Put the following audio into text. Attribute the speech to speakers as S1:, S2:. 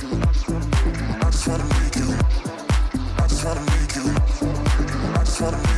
S1: I just wanna make you. I just wanna make you. I just wanna make you.